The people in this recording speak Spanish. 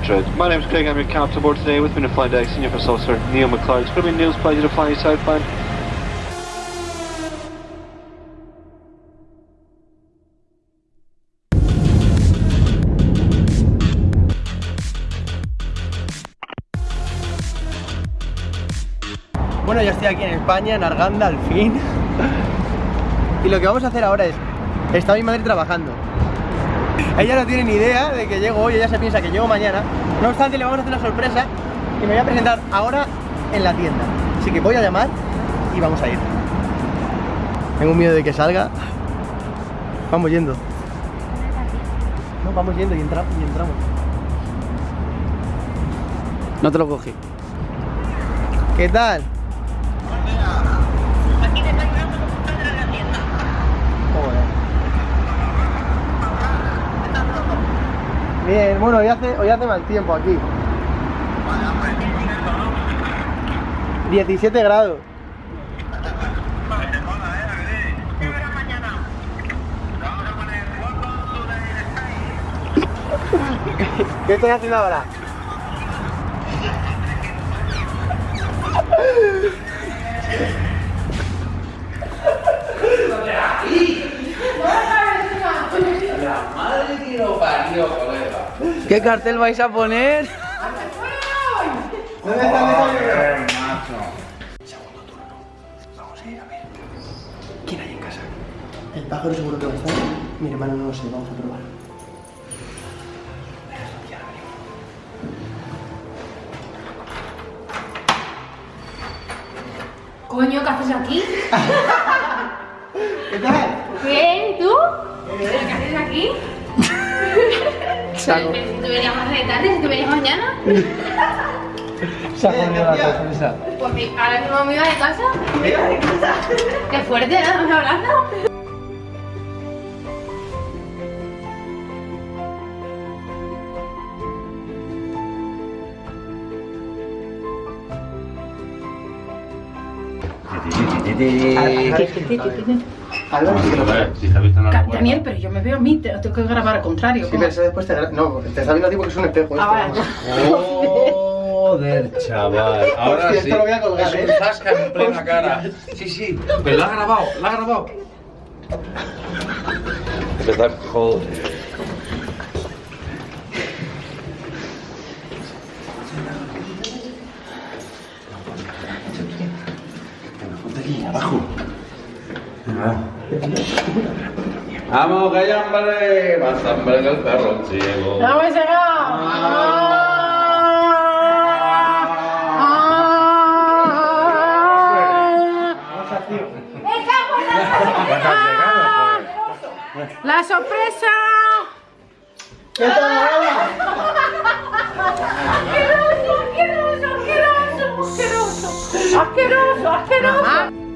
Madrid. My is Craig, I'm your captain aboard today. With me to fly deck, Senior First Officer Neil McLeod. It's going to be Neil's pleasure to fly you southbound. Bueno, ya estoy aquí en España, en Arganda, al fin. Y lo que vamos a hacer ahora es, está mi madre trabajando. Ella no tiene ni idea de que llego hoy, ella se piensa que llego mañana. No obstante, le vamos a hacer una sorpresa y me voy a presentar ahora en la tienda. Así que voy a llamar y vamos a ir. Tengo miedo de que salga. Vamos yendo. No, vamos yendo y, entra- y entramos. No te lo cogí. ¿Qué tal? Bueno, hoy hace, hoy hace mal tiempo aquí. 17 grados. ¿Qué estás haciendo ahora? ¿Qué cartel vais a poner? ¿Dónde está el desayuno? Vamos a ir a ver. ¿Quién hay en casa? El pájaro seguro que va a estar. Mi hermano no lo sé, vamos a probar. Coño, ¿qué haces aquí? ¿Qué tal? ¿Qué? ¿Tú? ¿Pero qué haces aquí? Saco. Pero si tú venías más de tarde, si tú venías mañana. Se ha jodido la sorpresa. Pues ahora mismo me iba de casa. Qué fuerte, ¿no? Un abrazo. Daniel, pero yo me veo a mí, te lo tengo que grabar al contrario. Sí, pero eso después te... No, te está viendo a ti porque es un espejo. Ah, esto. Joder, chaval. Ahora sí. esto lo voy a colgar, es ¿eh? un zasca en plena cara. Sí, sí. Pero lo ha grabado, lo ha grabado. Joder. Vamos, que hay hambre, más hambre que el perro ciego. ¡Vamos a llegar! ¡La sorpresa! ¿Qué Álvaro? ¡Asqueroso, asqueroso, asqueroso! ¡Asqueroso, asqueroso!